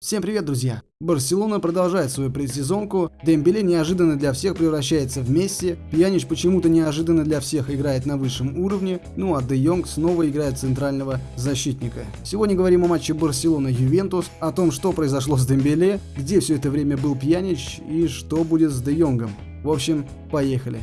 Всем привет, друзья! Барселона продолжает свою предсезонку, Дембеле неожиданно для всех превращается в Месси, Пьянич почему-то неожиданно для всех играет на высшем уровне, ну а Де Йонг снова играет центрального защитника. Сегодня говорим о матче Барселона-Ювентус, о том, что произошло с Дембеле, где все это время был Пьянич и что будет с Де Йонгом. В общем, поехали.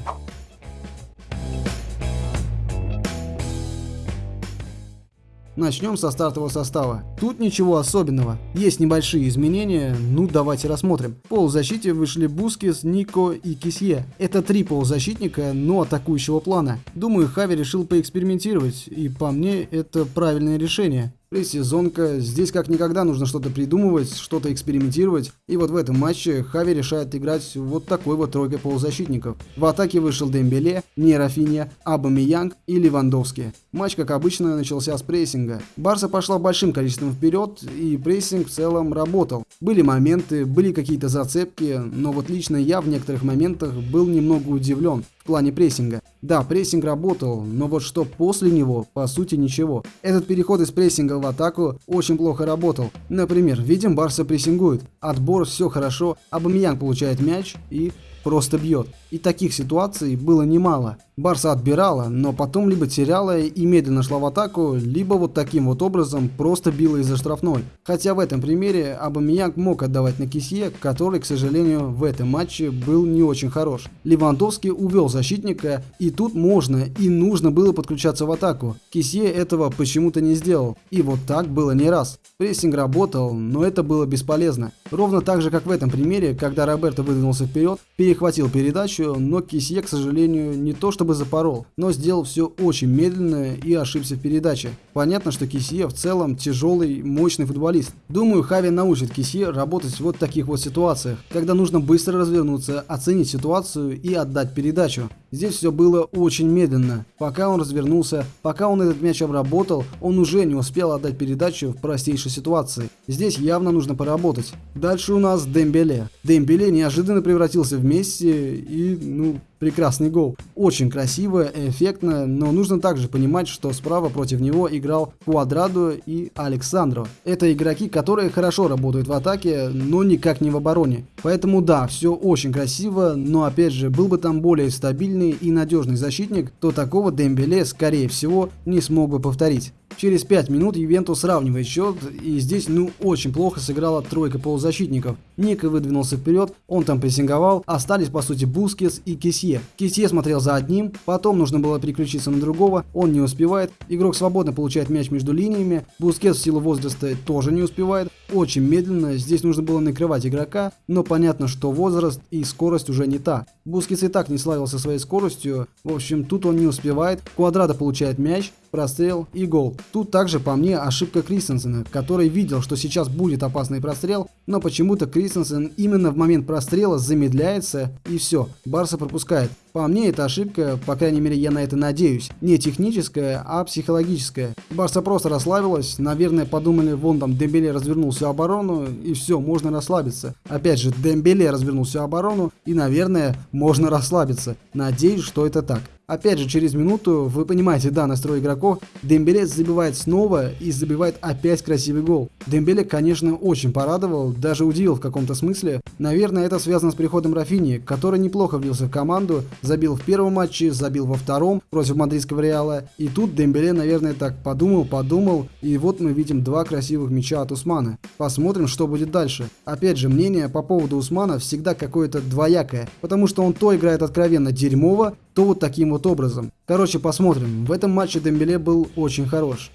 Начнем со стартового состава. Тут ничего особенного. Есть небольшие изменения, ну давайте рассмотрим. В полузащите вышли Бускис, Нико и Кисье. Это три полузащитника, но атакующего плана. Думаю, Хави решил поэкспериментировать, и по мне это правильное решение. Пресезонка. Здесь как никогда нужно что-то придумывать, что-то экспериментировать. И вот в этом матче Хави решает играть вот такой вот тройкой полузащитников. В атаке вышел Дембеле, не Рафинья, Абамиянг и Левандовский. Матч, как обычно, начался с прессинга. Барса пошла большим количеством вперед, и прессинг в целом работал. Были моменты, были какие-то зацепки, но вот лично я в некоторых моментах был немного удивлен в плане прессинга. Да, прессинг работал, но вот что после него, по сути ничего. Этот переход из прессинга в атаку очень плохо работал. Например, видим Барса прессингует, отбор все хорошо, Обамеянг получает мяч и просто бьет. И таких ситуаций было немало. Барса отбирала, но потом либо теряла и медленно шла в атаку, либо вот таким вот образом просто била из-за штрафной. Хотя в этом примере Обамеянг мог отдавать на Кессье, который, к сожалению, в этом матче был не очень хорош. Левандовский увел защитника, и тут можно и нужно было подключаться в атаку. Кессье этого почему-то не сделал. И вот так было не раз. Прессинг работал, но это было бесполезно. Ровно так же, как в этом примере, когда Роберто выдвинулся вперед, перехватил передачу, но Кисье, к сожалению, не то чтобы запорол, но сделал все очень медленно и ошибся в передаче. Понятно, что Кисье в целом тяжелый, мощный футболист. Думаю, Хави научит Кисье работать в вот таких вот ситуациях, когда нужно быстро развернуться, оценить ситуацию и отдать передачу. Здесь все было очень медленно. Пока он развернулся, пока он этот мяч обработал, он уже не успел отдать передачу в простейшей ситуации. Здесь явно нужно поработать. Дальше у нас Дембеле. Дембеле неожиданно превратился в Месси и, ну, прекрасный гол. Очень красиво, эффектно, но нужно также понимать, что справа против него играл Квадрадо и Александров. Это игроки, которые хорошо работают в атаке, но никак не в обороне. Поэтому да, все очень красиво, но опять же, был бы там более стабильный и надежный защитник, то такого Дембеле, скорее всего, не смог бы повторить. Через 5 минут Ювентус сравнивает счет, и здесь ну очень плохо сыграла тройка полузащитников. Ника выдвинулся вперед, он там прессинговал, остались по сути Бускес и Кисье. Кисье смотрел за одним, потом нужно было переключиться на другого, он не успевает, игрок свободно получает мяч между линиями, Бускес в силу возраста тоже не успевает, очень медленно, здесь нужно было накрывать игрока, но понятно, что возраст и скорость уже не та. Бускес и так не славился своей скоростью, в общем тут он не успевает, Квадрата получает мяч, прострел и гол. Тут также по мне ошибка Кристенсена, который видел, что сейчас будет опасный прострел, но почему-то Кристенсен именно в момент прострела замедляется и все, Барса пропускает. По мне это ошибка, по крайней мере я на это надеюсь, не техническая, а психологическая. Барса просто расслабилась, наверное подумали, вон там Дембеле развернул всю оборону и все, можно расслабиться. Опять же, Дембеле развернул всю оборону и наверное можно расслабиться. Надеюсь, что это так. Опять же, через минуту, вы понимаете, да, настрой игроков, Дембеле забивает снова и забивает опять красивый гол. Дембеле, конечно, очень порадовал, даже удивил в каком-то смысле. Наверное, это связано с приходом Рафини, который неплохо влился в команду, забил в первом матче, забил во втором против мадридского Реала. И тут Дембеле, наверное, так подумал, подумал, и вот мы видим два красивых мяча от Усмана. Посмотрим, что будет дальше. Опять же, мнение по поводу Усмана всегда какое-то двоякое, потому что он то играет откровенно дерьмово, то вот таким вот образом. Короче, посмотрим. В этом матче Дембеле был очень хорош.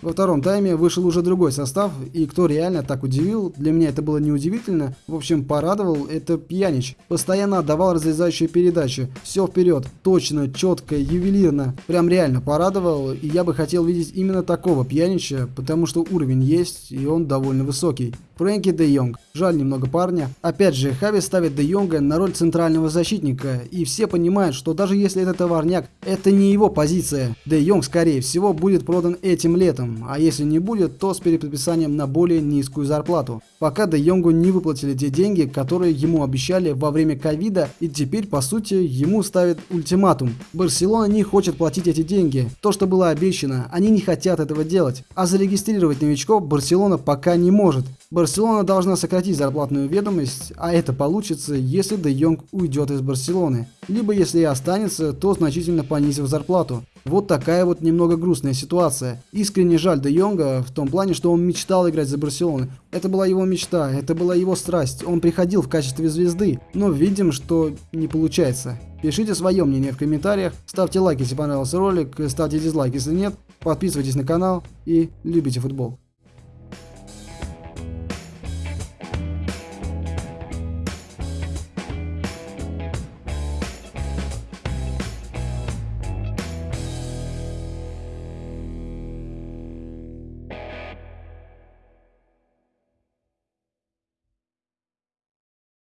Во втором тайме вышел уже другой состав, и кто реально так удивил, для меня это было неудивительно, в общем порадовал, это Пьянич. Постоянно отдавал разрезающие передачи, все вперед, точно, четко, ювелирно, прям реально порадовал, и я бы хотел видеть именно такого Пьянича, потому что уровень есть, и он довольно высокий. Фрэнки де Йонг. Жаль немного парня. Опять же, Хави ставит де Йонга на роль центрального защитника, и все понимают, что даже если это товарняк, это не его позиция. Де Йонг, скорее всего, будет продан этим летом. А если не будет, то с переподписанием на более низкую зарплату. Пока Де Йонгу не выплатили те деньги, которые ему обещали во время ковида, и теперь, по сути, ему ставят ультиматум. Барселона не хочет платить эти деньги. То, что было обещано, они не хотят этого делать. А зарегистрировать новичков Барселона пока не может. Барселона должна сократить зарплатную ведомость, а это получится, если Де Йонг уйдет из Барселоны. Либо если и останется, то значительно понизив зарплату. Вот такая вот немного грустная ситуация. Искренне жаль Де Йонга в том плане, что он мечтал играть за Барселону. Это была его мечта, это была его страсть. Он приходил в качестве звезды, но видим, что не получается. Пишите свое мнение в комментариях, ставьте лайк, если понравился ролик, ставьте дизлайк, если нет, подписывайтесь на канал и любите футбол.